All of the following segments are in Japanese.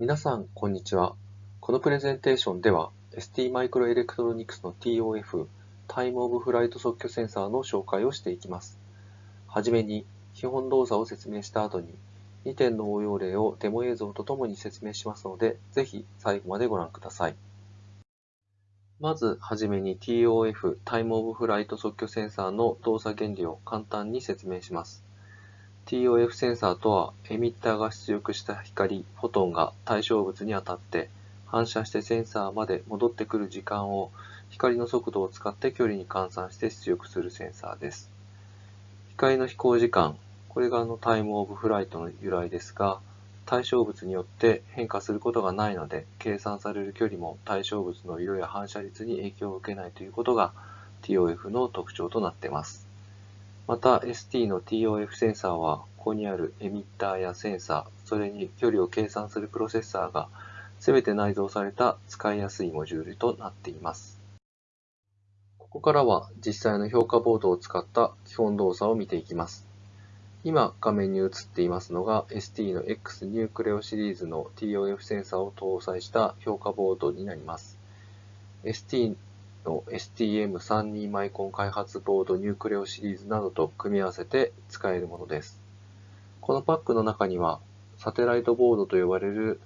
皆さん、こんにちは。このプレゼンテーションでは、ST マイクロエレクトロニクスの TOF、タイムオブフライト即興センサーの紹介をしていきます。はじめに、基本動作を説明した後に、2点の応用例をデモ映像とともに説明しますので、ぜひ最後までご覧ください。まずはじめに TOF タイムオブフライト即興センサーの動作原理を簡単に説明します。TOF センサーとはエミッターが出力した光、フォトンが対象物に当たって反射してセンサーまで戻ってくる時間を光の速度を使って距離に換算して出力するセンサーです。光の飛行時間、これがあのタイムオブフライトの由来ですが、対象物によって変化することがないので、計算される距離も対象物の色や反射率に影響を受けないということが TOF の特徴となっています。また ST の TOF センサーは、ここにあるエミッターやセンサー、それに距離を計算するプロセッサーが全て内蔵された使いやすいモジュールとなっています。ここからは実際の評価ボードを使った基本動作を見ていきます。今画面に映っていますのが ST の X ニュークレオシリーズの TOF センサーを搭載した評価ボードになります。ST の STM32 マイコン開発ボードニュークレオシリーズなどと組み合わせて使えるものです。このパックの中にはサテライトボードと呼ばれる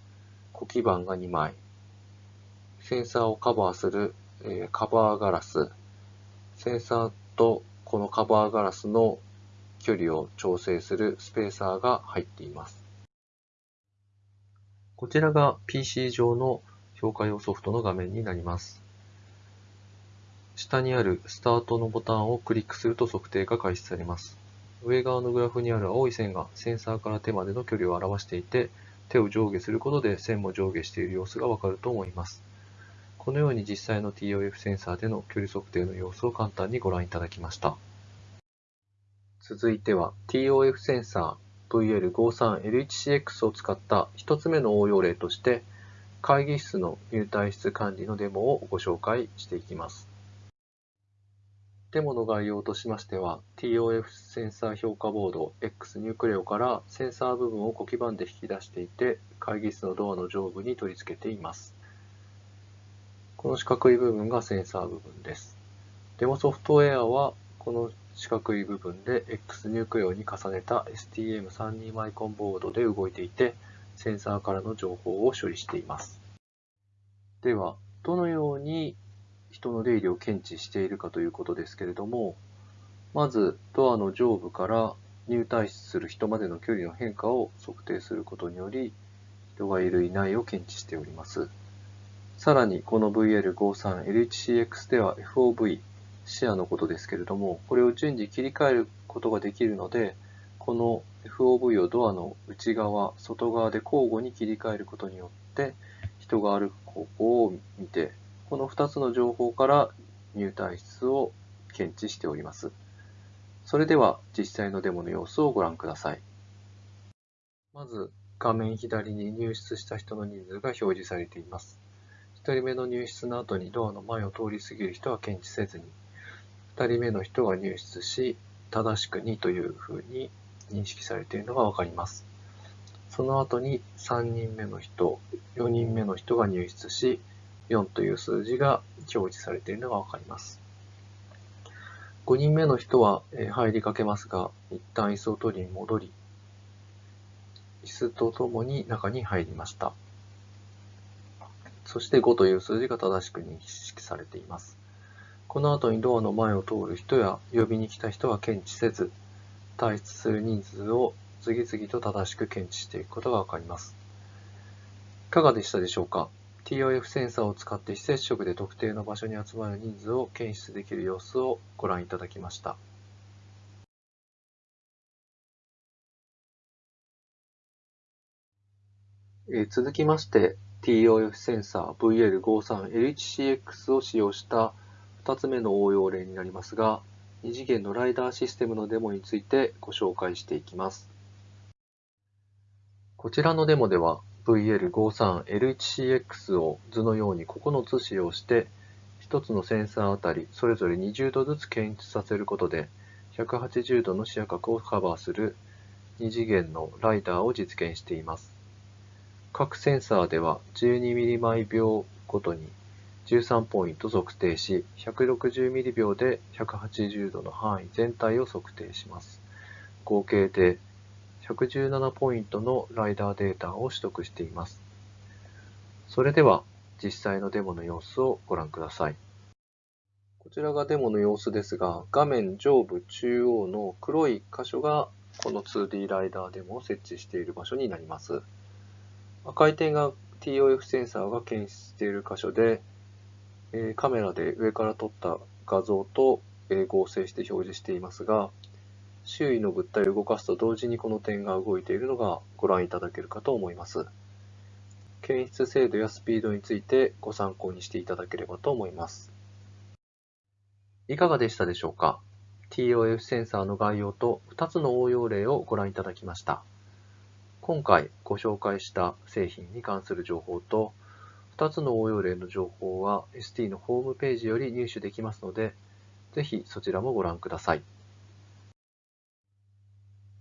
子基板が2枚、センサーをカバーする、えカバーガラス、センサーとこのカバーガラスの距離を調整するスペーサーが入っています。こちらが PC 上の評価用ソフトの画面になります。下にあるスタートのボタンをクリックすると測定が開始されます。上側のグラフにある青い線がセンサーから手までの距離を表していて、手を上下することで線も上下している様子がわかると思います。このように実際の TOF センサーでの距離測定の様子を簡単にご覧いただきました。続いては TOF センサー VL53L1CX を使った一つ目の応用例として会議室の入退室管理のデモをご紹介していきます。デモの概要としましては TOF センサー評価ボード X ニュークレオからセンサー部分を小基板で引き出していて会議室のドアの上部に取り付けています。この四角い部分がセンサー部分です。デモソフトウェアはこの四角い部分で X ニュークレオに重ねた STM32 マイコンボードで動いていて、センサーからの情報を処理しています。では、どのように人の出入りを検知しているかということですけれども、まずドアの上部から入退室する人までの距離の変化を測定することにより、人がいるいないを検知しております。さらに、この VL53LHCX では FOV、視野のことですけれども、これを順次切り替えることができるので、この FOV をドアの内側、外側で交互に切り替えることによって、人が歩く方向を見て、この2つの情報から入退室を検知しております。それでは実際のデモの様子をご覧ください。まず画面左に入室した人の人数が表示されています。1人目の入室の後にドアの前を通り過ぎる人は検知せずに、2人目の人が入室し、正しく2というふうに認識されているのがわかります。その後に3人目の人、4人目の人が入室し、4という数字が表示されているのがわかります。5人目の人は入りかけますが、一旦椅子を取りに戻り、椅子とともに中に入りました。そして5という数字が正しく認識されています。この後にドアの前を通る人や呼びに来た人は検知せず、退出する人数を次々と正しく検知していくことがわかります。いかがでしたでしょうか？?TOF センサーを使って非接触で特定の場所に集まる人数を検出できる様子をご覧いただきました。え続きまして TOF センサー VL53LHCX を使用した2つ目の応用例になりますが、2次元のライダーシステムのデモについてご紹介していきます。こちらのデモでは VL53L1CX を図のように9つ使用して、1つのセンサーあたりそれぞれ20度ずつ検出させることで、180度の視野角をカバーする2次元のライダーを実現しています。各センサーでは12ミリ毎秒ごとに13ポイント測定し、160ミリ秒で180度の範囲全体を測定します。合計で117ポイントのライダーデータを取得しています。それでは実際のデモの様子をご覧ください。こちらがデモの様子ですが、画面上部中央の黒い箇所がこの 2D ライダーデモを設置している場所になります。赤い点が TOF センサーが検出している箇所で、カメラで上から撮った画像と、合成して表示していますが、周囲の物体を動かすと同時にこの点が動いているのがご覧いただけるかと思います。検出精度やスピードについてご参考にしていただければと思います。いかがでしたでしょうか ?TOF センサーの概要と2つの応用例をご覧いただきました。今回ご紹介した製品に関する情報と2つの応用例の情報は ST のホームページより入手できますので、ぜひそちらもご覧ください。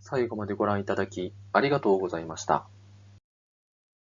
最後までご覧いただきありがとうございました。